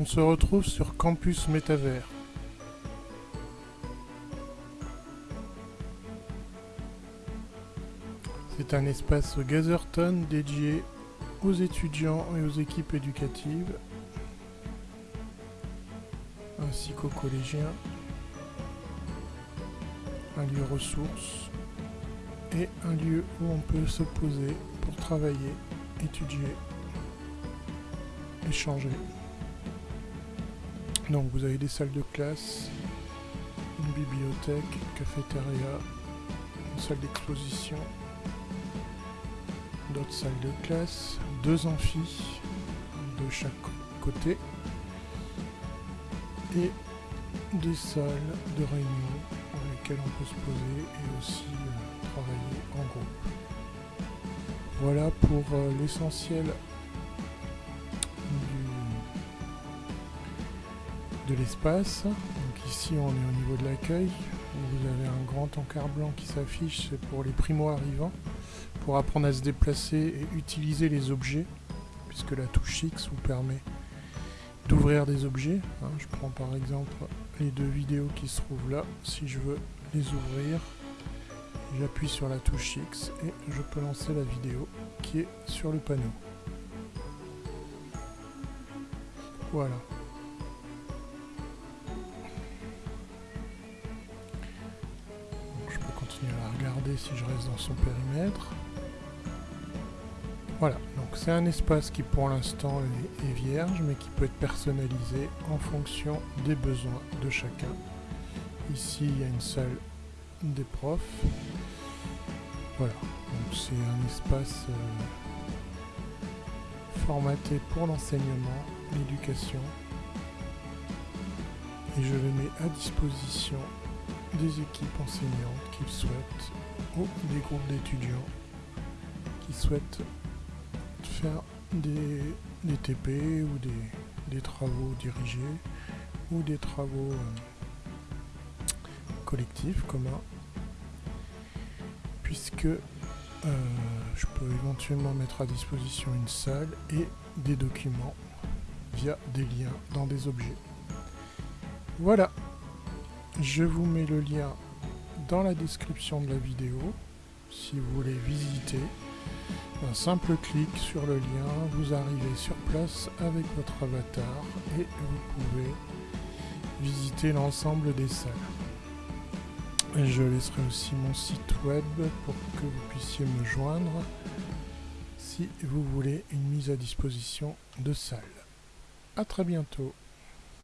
On se retrouve sur Campus Métavers. C'est un espace Gazerton dédié aux étudiants et aux équipes éducatives, ainsi qu'aux collégiens. Un lieu ressource et un lieu où on peut se poser pour travailler, étudier, échanger. Donc vous avez des salles de classe, une bibliothèque, cafétéria, une salle d'exposition, d'autres salles de classe, deux amphis de chaque côté et des salles de réunion dans lesquelles on peut se poser et aussi euh, travailler en groupe. Voilà pour euh, l'essentiel de l'espace. Donc ici on est au niveau de l'accueil. Vous avez un grand encart blanc qui s'affiche, c'est pour les primo-arrivants, pour apprendre à se déplacer et utiliser les objets, puisque la touche X vous permet d'ouvrir des objets. Hein. je prends par exemple les deux vidéos qui se trouvent là. Si je veux les ouvrir, j'appuie sur la touche X et je peux lancer la vidéo qui est sur le panneau. Voilà. Regarder si je reste dans son périmètre. Voilà, donc c'est un espace qui pour l'instant est, vierge, mais qui peut être personnalisé en fonction des besoins de chacun. Ici, il y a une salle des profs. Voilà, donc c'est un espace euh, formaté pour l'enseignement, l'éducation. Et je le mets à disposition des équipes enseignantes qui souhaitent, ou des groupes d'étudiants qui souhaitent faire des, TP ou des, travaux dirigés ou des travaux euh, collectifs communs puisque euh, je peux éventuellement mettre à disposition une salle et des documents via des liens dans des objets. Voilà je vous mets le lien dans la description de la vidéo si vous voulez visiter. Un simple clic sur le lien, vous arrivez sur place avec votre avatar et vous pouvez visiter l'ensemble des salles. Je laisserai aussi mon site web pour que vous puissiez me joindre si vous voulez une mise à disposition de salles. A très bientôt